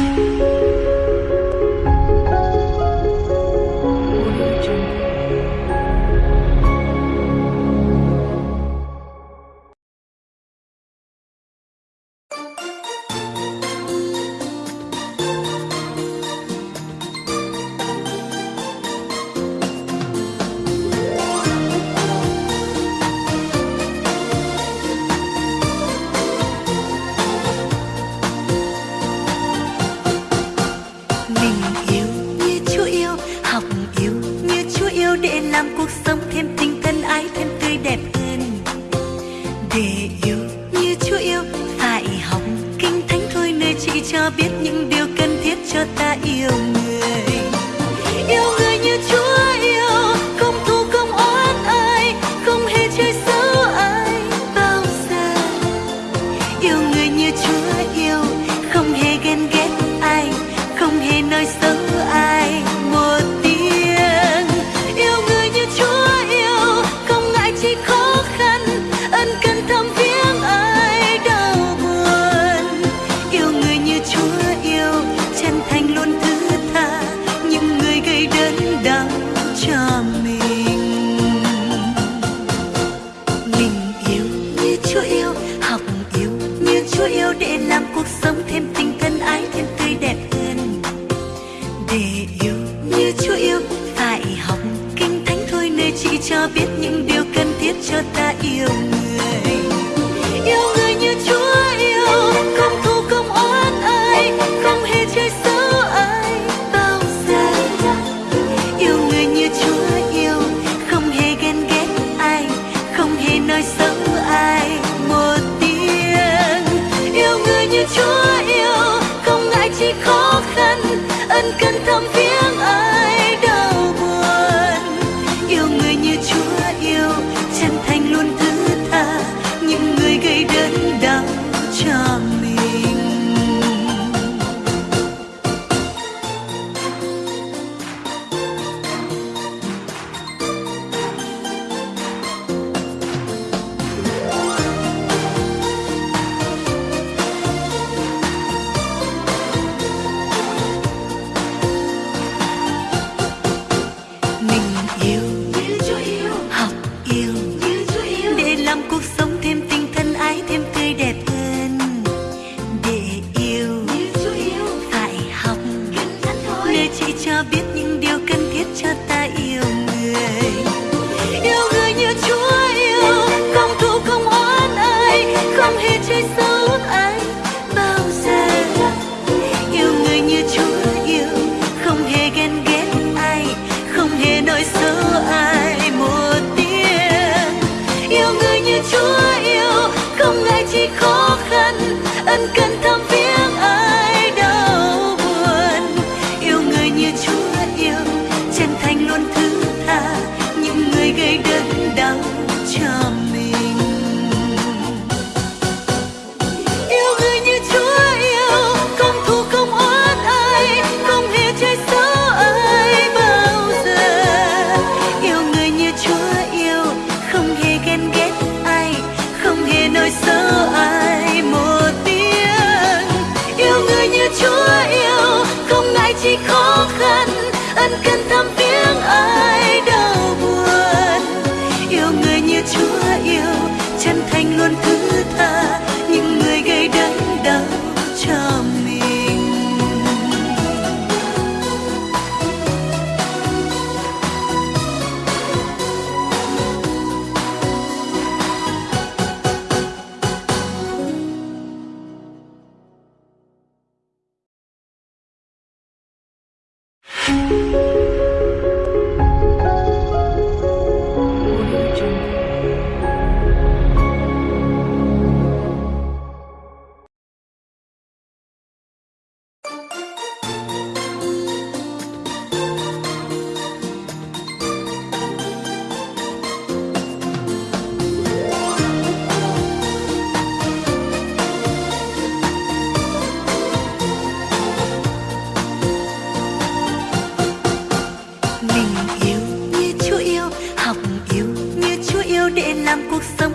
mình để làm cuộc sống thêm tình thân ái, thêm tươi đẹp hơn. Để yêu như chúa yêu, phải học kinh thánh thôi, nơi chỉ cho biết những điều cần thiết cho ta yêu người Chúa yêu, học yêu như Chúa yêu để làm cuộc sống thêm tình thân ái, thêm tươi đẹp hơn. Để yêu như Chúa yêu, phải học kinh thánh thôi, nơi chỉ cho biết những điều cần thiết cho ta yêu. Ân cần thăm thánh thôi chỉ cho biết những điều cần thiết cho ta yêu người. Yêu người như Chúa yêu, không thù, không oán ai không hề chơi xấu ai. Bao giờ, yêu người như Chúa yêu, không hề ghen ghét ai, không hề nói xấu ai một tiếng. Yêu người như Chúa yêu, không ngại chi khó khăn, ân cần thăm chi khó khăn, ân cần thăm viếng ai đau buồn. Yêu người như Chúa yêu, chân thành luôn thứ tha, những người gây đớn đau. mình yêu như Chúa yêu, học yêu như Chúa yêu để làm cuộc sống